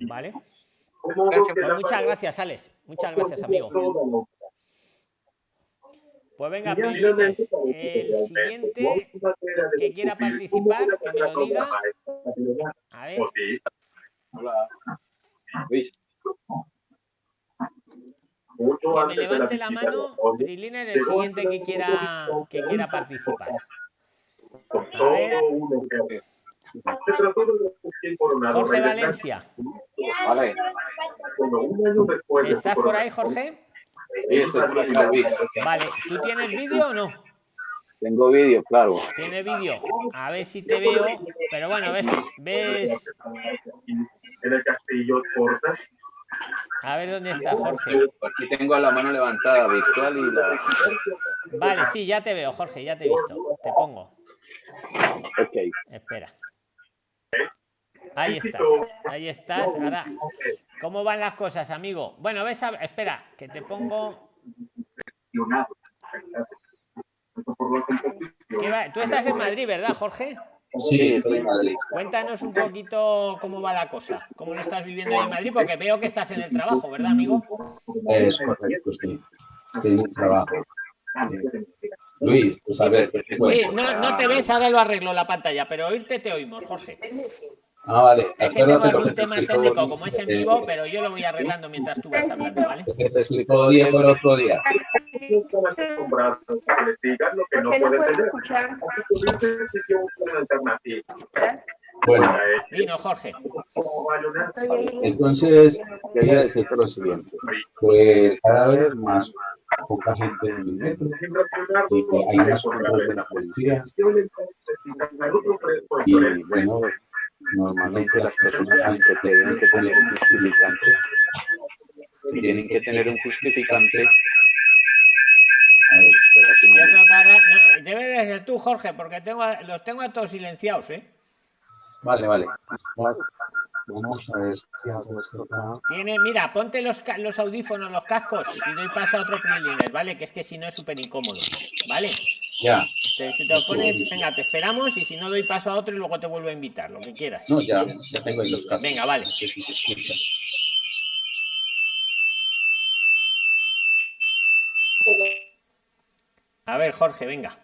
¿vale? Pues muchas gracias, Alex. Muchas gracias, amigo. Pues venga, el siguiente que quiera participar, que me lo diga. A ver. Hola. Luis. Que me levante la mano, Brilina, el siguiente que quiera, que quiera participar. A ver. Jorge Valencia. Vale. ¿Estás por ahí, Jorge? Vale, ¿tú tienes vídeo o no? Tengo vídeo, claro. Tiene vídeo. A ver si te veo. Pero bueno, ves. ves... En el castillo A ver dónde está Jorge. Aquí tengo la mano levantada, virtual y la. Vale, sí, ya te veo, Jorge, ya te he visto. Te pongo. Ok. Espera. Ahí estás, ahí estás. Ahora, ¿cómo van las cosas, amigo? Bueno, ves, a... espera, que te pongo. Tú estás en Madrid, ¿verdad, Jorge? Sí, estoy en Madrid. Cuéntanos un poquito cómo va la cosa, cómo lo estás viviendo en Madrid, porque veo que estás en el trabajo, ¿verdad, amigo? Es correcto, sí. Estoy en el trabajo. Luis, pues a ver. Sí, no, no te ves, ahora lo arreglo la pantalla, pero oírte te oímos, Jorge. Ah, vale. Es que tengo algún tema técnico como es en vivo, pero yo lo voy arreglando mientras tú vas hablando, ¿vale? Te explico bien por otro día. Bueno. Vino, Jorge. Entonces, quería decirte lo siguiente. Pues cada vez más poca gente en el metro y hay más control de la policía. Y bueno, Normalmente las personas tienen que tener un justificante. Tienen que tener un justificante. A ver, espera, si Yo creo debe de ser tú, Jorge, porque los tengo a todos silenciados, ¿eh? Vale, vale. Vamos a ver si otro... Tiene, mira, ponte los, audífonos, los cascos y doy paso a otro preliner, ¿vale? Que es que si no es súper incómodo, ¿vale? Ya. Te, si te lo pones, venga, te esperamos y si no doy paso a otro y luego te vuelvo a invitar, lo que quieras. No, ya, ya tengo ahí los casos. Venga, vale. No sé si se escucha. A ver, Jorge, venga.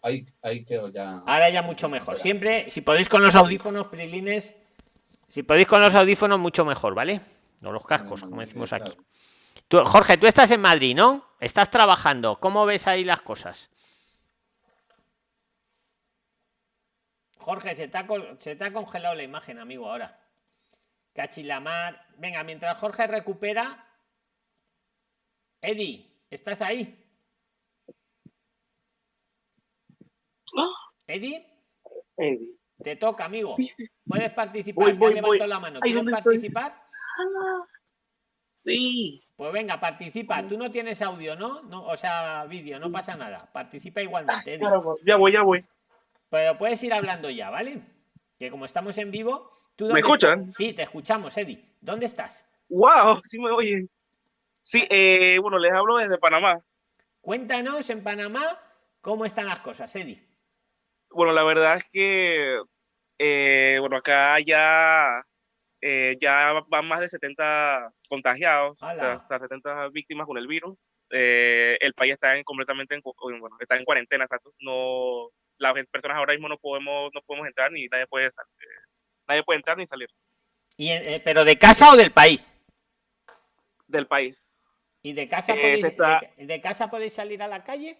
Ahí, ahí quedo ya. Ahora ya mucho mejor. Siempre, si podéis con los audífonos, prilines, si podéis con los audífonos, mucho mejor, ¿vale? O los cascos, como decimos aquí. Tú, Jorge, tú estás en Madrid, ¿no? Estás trabajando. ¿Cómo ves ahí las cosas? Jorge, se te ha, col- se te ha congelado la imagen, amigo, ahora. Cachilamar. Venga, mientras Jorge recupera. Eddie, ¿estás ahí? Eddie, Eddie. te toca, amigo. Sí, sí, Puedes participar. Voy, voy, levanto voy. la mano. Ay, ¿Quieres ¿dónde estoy? Sí. Pues venga, participa. Tú no tienes audio, ¿no? no o sea, vídeo, no pasa nada. Participa igualmente, Eddie. Caramba, Ya voy, ya voy. Pero puedes ir hablando ya, ¿vale? Que como estamos en vivo. ¿tú ¿Me escuchan? estás? Sí, te escuchamos, Eddie. ¿Dónde estás? ¡Wow! Sí me oyen. Sí, eh, bueno, les hablo desde Panamá. Cuéntanos en Panamá cómo están las cosas, Eddie. Bueno, la verdad es que, eh, bueno, acá ya, eh, ya van más de 70 contagiados, o sea, o sea, 70 víctimas con el virus. Eh, el país está en, completamente en, bueno, está en cuarentena. No, las personas ahora mismo no podemos, no podemos entrar ni nadie puede, sal- eh, nadie puede entrar ni salir Y, en- eh, ¿Pero de casa o del país? del país. ¿Y de casa, Eh, podéis, se está- de, de casa podéis salir a la calle?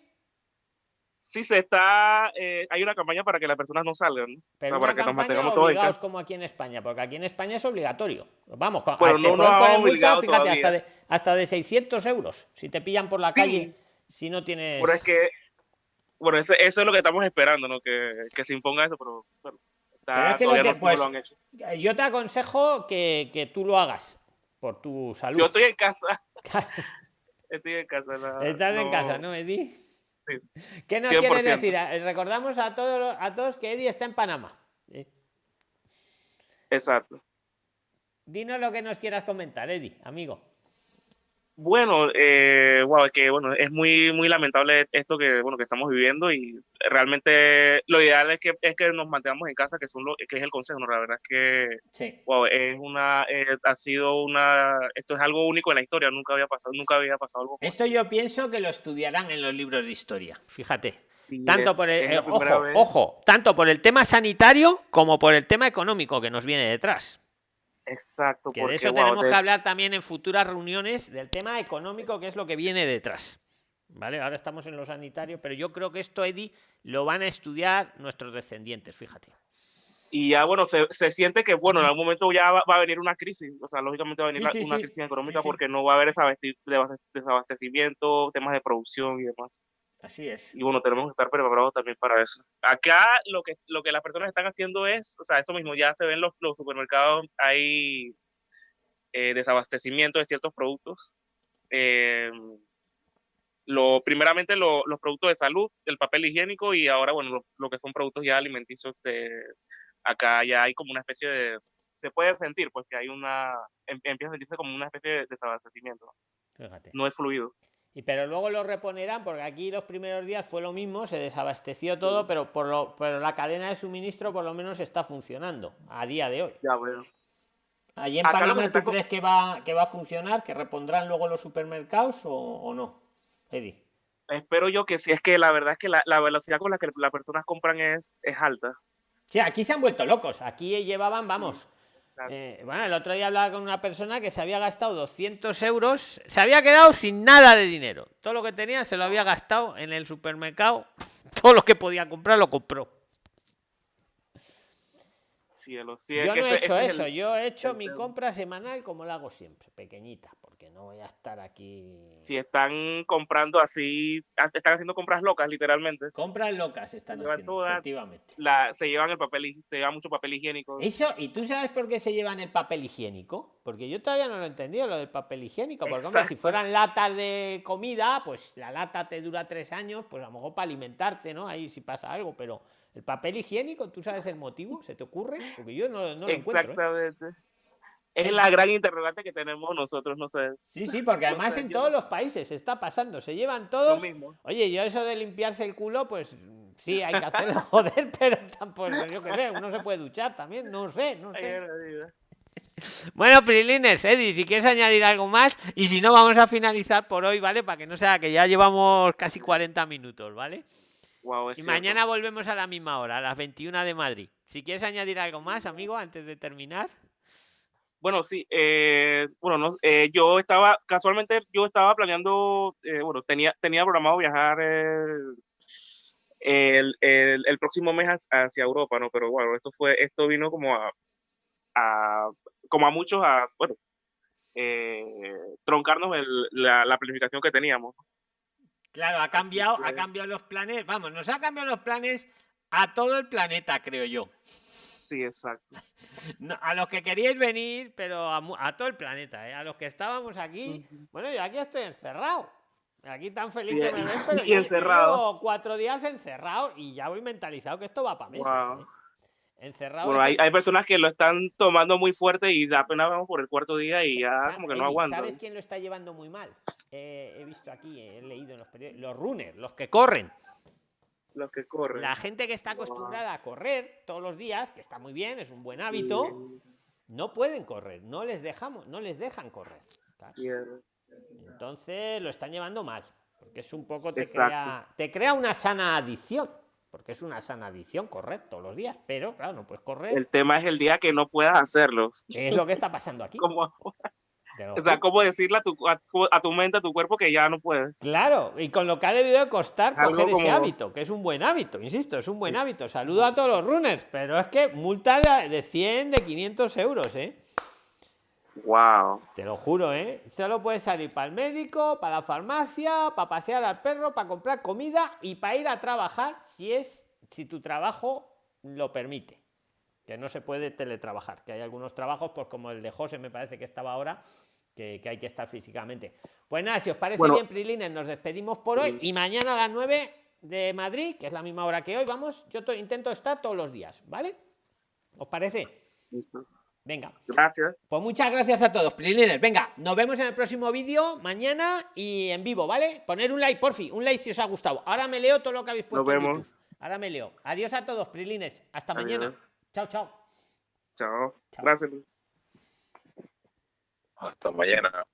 Sí, se está, eh, hay una campaña para que las personas no salgan, ¿no? o Pero sea, para que nos mantengamos todos en obligados casa. como aquí en España, porque aquí en España es obligatorio. Vamos, co- Bueno, te no pueden han poner multa, fíjate, hasta de, hasta de 600 euros si te pillan por la Sí. calle, si no tienes... Bueno, es que, bueno, eso, eso es lo que estamos esperando, ¿no? Que, que se imponga eso, pero bueno, está- Pero es que no todavía te- no, no pues, lo han hecho. Yo te aconsejo que, que tú lo hagas por tu salud. Yo estoy en casa, <laughs> estoy en casa. la- Estás en no- casa, ¿no, Eddie? Sí. ¿Qué nos 100%. quieres decir? Eh, Recordamos a todos, a todos que Eddie está en Panamá. Eh, Exacto. Dinos lo que nos quieras comentar, Eddie, amigo. Bueno, eh, wow, que bueno, es muy, muy lamentable esto que, bueno, que estamos viviendo y realmente lo ideal es que, es que nos mantengamos en casa, que, son lo, que es el consejo, ¿no? La verdad es que, Sí. wow, es una, eh, ha sido una, esto es algo único en la historia, nunca había pasado, nunca había pasado algo. Esto yo pienso que lo estudiarán en los libros de historia. Fíjate. Tanto es- por el, eh, ojo, vez- ojo, tanto por el tema sanitario como por el tema económico que nos viene detrás. Exacto, Que porque, de eso wow, tenemos de- que hablar también en futuras reuniones del tema económico, que es lo que viene detrás. Vale, ahora estamos en lo sanitario, pero yo creo que esto, Eddie, lo van a estudiar nuestros descendientes, fíjate. y ya bueno, se, se siente que bueno, en algún momento ya va, va a venir una crisis, o sea, lógicamente va a venir Sí, una, sí, una sí. crisis económica porque no va a haber desabastecimiento, temas de producción y demás. Así es. Y bueno, tenemos que estar preparados también para eso. Acá lo que, lo que las personas están haciendo es, o sea, eso mismo, ya se ven los, los supermercados, hay eh, desabastecimiento de ciertos productos. Eh, lo, primeramente lo- los productos de salud, el papel higiénico y ahora, bueno, lo, lo que son productos ya alimenticios, de, acá ya hay como una especie de, se puede sentir, pues que hay una, em- empieza a sentirse como una especie de desabastecimiento, Fíjate. no es fluido. Y pero luego lo reponerán, porque aquí los primeros días fue lo mismo, se desabasteció todo, pero por lo, pero la cadena de suministro por lo menos está funcionando a día de hoy. Ya, bueno. Allí en Acá Panamá, ¿tú está co- crees que va, que va a funcionar? ¿Que repondrán luego los supermercados o, o no? Eddie. Espero yo que sí, es que la verdad es que la, la velocidad con la que las personas compran es, es alta. Sí, aquí se han vuelto locos. Aquí llevaban, vamos. Eh, bueno, el otro día hablaba con una persona que se había gastado 200 euros, se había quedado sin nada de dinero. Todo lo que tenía se lo había gastado en el supermercado. <laughs> Todo lo que podía comprar lo compró. Cielo, sí, es Yo que no he hecho eso, el- yo he hecho mi compra semanal como la hago siempre, pequeñita, porque no voy a estar aquí. Si están comprando así, están haciendo compras locas, literalmente. Compras locas están haciendo, toda- efectivamente. La, se llevan el papel, se llevan mucho papel higiénico. Eso, ¿y tú sabes por qué se llevan el papel higiénico? Porque yo todavía no lo he entendido, lo del papel higiénico. Porque, hombre, si fueran latas de comida, pues la lata te dura tres años, pues a lo mejor para alimentarte, ¿no? Ahí si pasa algo, pero el papel higiénico, ¿tú sabes el motivo? ¿Se te ocurre? Porque yo no, no lo encuentro. ¿eh? Exactamente. Es la gran interrogante que tenemos nosotros, no sé. Sí, sí, porque además en todos los países está pasando, se llevan Lo todos. mismo. Oye, yo eso de limpiarse el culo, pues sí, hay que hacerlo, <laughs> joder, pero tampoco, yo qué sé, uno se puede duchar también, no sé, no sé. Bueno, Prilines, Eddie, si quieres añadir algo más, y si no, vamos a finalizar por hoy, ¿vale? Para que no sea que ya llevamos casi 40 minutos, ¿vale? Y cierto. mañana volvemos a la misma hora, a las 21 de Madrid. Si quieres añadir algo más, amigo, antes de terminar. Bueno, sí, eh, bueno, no, eh, yo estaba, casualmente yo estaba planeando, eh, bueno, tenía, tenía programado viajar eh, el, el, el próximo mes hacia, Europa, ¿no? Pero bueno, esto fue, esto vino como a, a como a muchos, a, bueno, eh, troncarnos el, la, la planificación que teníamos. Claro, ha cambiado, ha cambiado los planes. Vamos, nos ha cambiado los planes a todo el planeta, creo yo. Sí, exacto. <laughs> No, a los que queríais venir, pero a, mu- a todo el planeta, ¿eh? a los que estábamos aquí. Bueno, yo aquí estoy encerrado. Aquí tan feliz Sí, que me <laughs> ves, pero y encerrado. cuatro días encerrado y ya voy mentalizado que esto va para meses. ¿eh? Encerrado. Bueno, hay, hay personas que lo están tomando muy fuerte y apenas vamos por el cuarto día y ya como que no aguantan. ¿Sabes quién lo está llevando muy mal? Eh, he visto aquí, he leído en los periódicos, los runners, los que corren. Los que corren. La gente que está acostumbrada a correr todos los días, que está muy bien, es un buen hábito, no pueden correr, no les dejamos, no les dejan correr. Sí, Entonces lo están llevando mal, porque es un poco te Exacto. crea, te crea una sana adicción, porque es una sana adicción correr todos los días, pero claro, no puedes correr. El tema es el día que no puedas hacerlo. es lo que está pasando aquí. <laughs> Como, o sea, cómo decirle a tu, a, tu, a tu mente, a tu cuerpo que ya no puedes. Claro, y con lo que ha debido de costar Algo coger ese hábito, que es un buen hábito, insisto, es un buen hábito. Saludo a todos los runners, pero es que multa de de 100, de 500 euros, ¿eh? Wow. Te lo juro, ¿eh? Solo puedes salir para el médico, para la farmacia, para pasear al perro, para comprar comida y para ir a trabajar si es si tu trabajo lo permite. Que no se puede teletrabajar, que hay algunos trabajos, pues como el de José me parece que estaba ahora, que, que hay que estar físicamente. Pues nada, si os parece Bueno. bien, Prilines, nos despedimos por hoy y mañana a las 9 de Madrid, que es la misma hora que hoy, vamos, yo to- intento estar todos los días, ¿vale? ¿Os parece? Venga. Gracias. Pues muchas gracias a todos, Prilines. Venga, nos vemos en el próximo vídeo mañana y en vivo, ¿vale? Poner un like, porfi, un like si os ha gustado. Ahora me leo todo lo que habéis puesto. en vemos. YouTube. Ahora me leo. Adiós a todos, Prilines. Hasta Adiós. mañana. Chao, chao. Chao. Chao. Gracias. Hasta mañana.